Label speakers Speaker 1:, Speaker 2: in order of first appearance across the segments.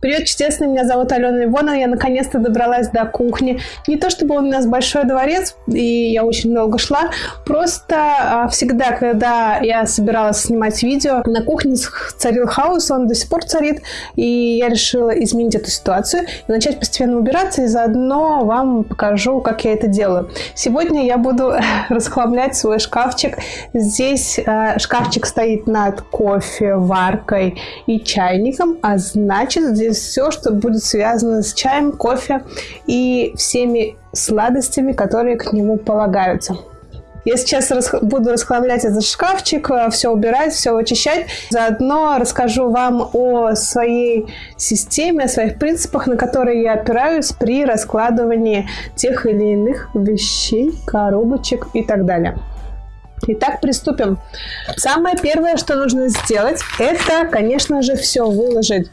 Speaker 1: Привет, чудесный, меня зовут Алена Ивонова, я наконец-то добралась до кухни. Не то чтобы у нас большой дворец, и я очень долго шла, просто а, всегда, когда я собиралась снимать видео, на кухне царил хаос, он до сих пор царит, и я решила изменить эту ситуацию и начать постепенно убираться, и заодно вам покажу, как я это делаю. Сегодня я буду расхламлять свой шкафчик. Здесь э, шкафчик стоит над кофе, варкой и чайником, а значит здесь все, что будет связано с чаем, кофе и всеми сладостями, которые к нему полагаются. Я сейчас буду расхламлять этот шкафчик, э, все убирать, все вычищать. Заодно расскажу вам о своей системе, о своих принципах, на которые я опираюсь при раскладывании тех или иных вещей, коробочек и так далее. Итак, приступим. Самое первое, что нужно сделать, это, конечно же, все выложить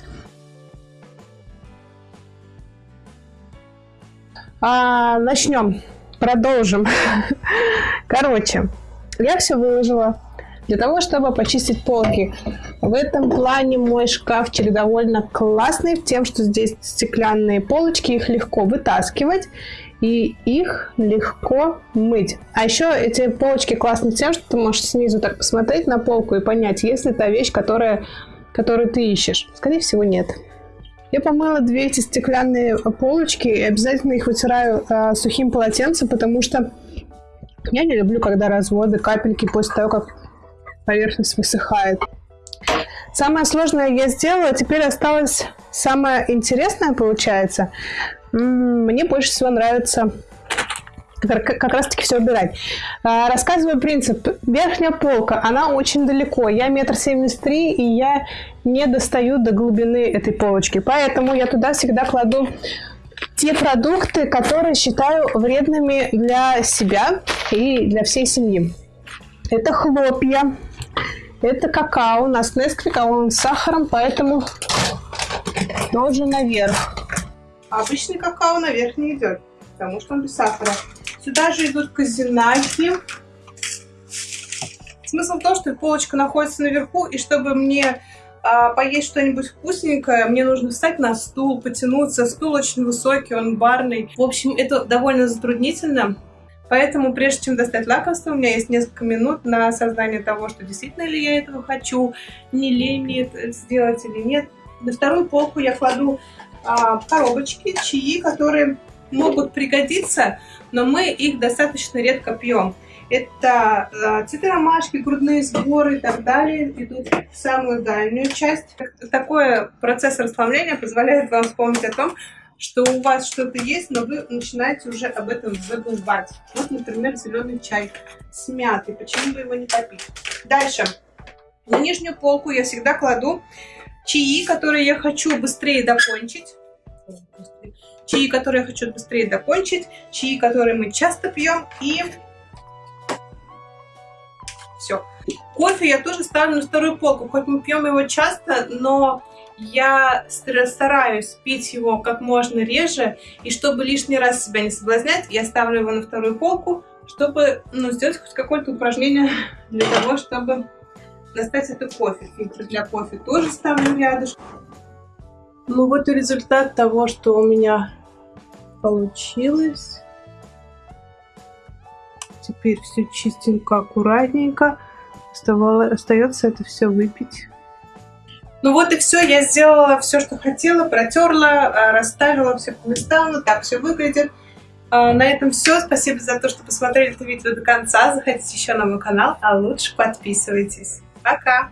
Speaker 1: А, начнем, продолжим. Короче, я все выложила для того, чтобы почистить полки. В этом плане мой шкафчик довольно классный, тем, что здесь стеклянные полочки, их легко вытаскивать и их легко мыть. А еще эти полочки классны тем, что ты можешь снизу так посмотреть на полку и понять, есть ли та вещь, которая, которую ты ищешь. Скорее всего, нет. Я помыла две эти стеклянные полочки и обязательно их вытираю э, сухим полотенцем, потому что я не люблю, когда разводы, капельки после того, как поверхность высыхает. Самое сложное я сделала, теперь осталось самое интересное получается. Мне больше всего нравится как раз таки все убирать. А, рассказываю принцип. Верхняя полка, она очень далеко. Я метр семьдесят три, и я не достаю до глубины этой полочки. Поэтому я туда всегда кладу те продукты, которые считаю вредными для себя и для всей семьи. Это хлопья, это какао. У нас Несквик, а он с сахаром, поэтому тоже наверх.
Speaker 2: обычный какао наверх не идет, потому что он без сахара. Сюда же идут казинаки. Смысл в том, что полочка находится наверху, и чтобы мне а, поесть что-нибудь вкусненькое, мне нужно встать на стул, потянуться. Стул очень высокий, он барный. В общем, это довольно затруднительно. Поэтому, прежде чем достать лакомство, у меня есть несколько минут на осознание того, что действительно ли я этого хочу, не лень мне это сделать или нет. На вторую полку я кладу а, коробочки, чаи, которые могут пригодиться, но мы их достаточно редко пьем. Это э, цветы грудные сборы и так далее идут в самую дальнюю часть. Такой процесс расслабления позволяет вам вспомнить о том, что у вас что-то есть, но вы начинаете уже об этом забывать. Вот, например, зеленый чай с мятой. Почему бы его не попить? Дальше. На нижнюю полку я всегда кладу чаи, которые я хочу быстрее докончить чаи, которые я хочу быстрее закончить, чаи, которые мы часто пьем, и все. Кофе я тоже ставлю на вторую полку, хоть мы пьем его часто, но я стараюсь пить его как можно реже, и чтобы лишний раз себя не соблазнять, я ставлю его на вторую полку, чтобы ну, сделать хоть какое-то упражнение для того, чтобы достать это кофе. Фильтр для кофе тоже ставлю рядышком. Ну вот и результат того, что у меня получилось. Теперь все чистенько, аккуратненько. Остается это все выпить. Ну вот и все, я сделала все, что хотела, протерла, а, расставила все по местам, вот так все выглядит. А, на этом все. Спасибо за то, что посмотрели это видео до конца. Заходите еще на мой канал, а лучше подписывайтесь. Пока!